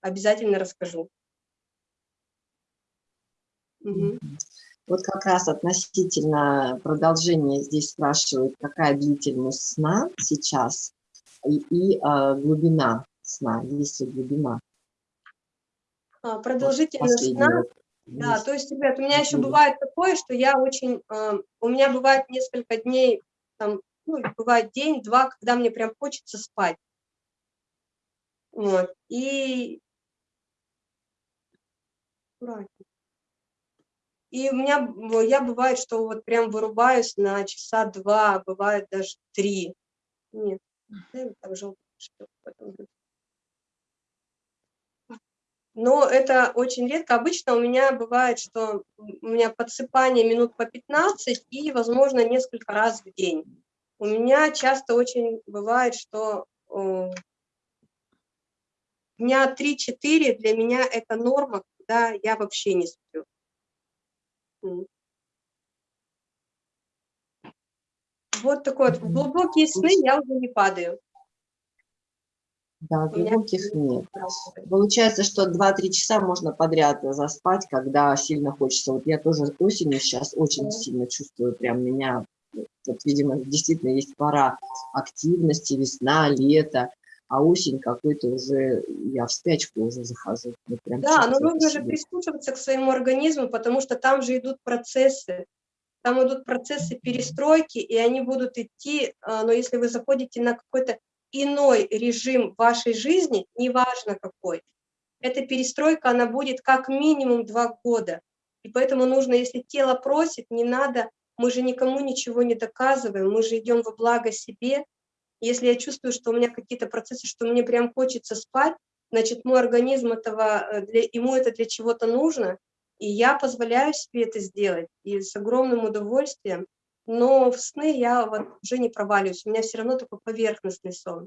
обязательно расскажу. Угу. Вот как раз относительно продолжения здесь спрашивают, какая длительность сна сейчас и, и э, глубина сна, есть ли глубина. А, продолжительность вот сна, да, то есть, ребят, у меня еще бывает такое, что я очень, э, у меня бывает несколько дней, там, ну, бывает день-два, когда мне прям хочется спать. Вот, и... И у меня, я бывает, что вот прям вырубаюсь на часа два, бывает даже три. Нет, там но это очень редко. Обычно у меня бывает, что у меня подсыпание минут по 15 и, возможно, несколько раз в день. У меня часто очень бывает, что э, дня 3-4 для меня это норма, когда я вообще не сплю. Вот такой вот. В глубокие сны я уже не падаю. Да, глубоких нет. Получается, что 2-3 часа можно подряд заспать, когда сильно хочется. Вот я тоже осенью сейчас очень сильно чувствую, прям меня, вот, видимо, действительно есть пора активности, весна, лето, а осень какой-то уже, я в спячку уже захожу. да, но нужно же прислушиваться к своему организму, потому что там же идут процессы, там идут процессы перестройки, и они будут идти, а, но если вы заходите на какой-то иной режим вашей жизни, неважно какой, эта перестройка, она будет как минимум два года. И поэтому нужно, если тело просит, не надо, мы же никому ничего не доказываем, мы же идем во благо себе. Если я чувствую, что у меня какие-то процессы, что мне прям хочется спать, значит, мой организм этого, э, для, ему это для чего-то нужно, и я позволяю себе это сделать, и с огромным удовольствием но в сны я вот уже не проваливаюсь, у меня все равно такой поверхностный сон.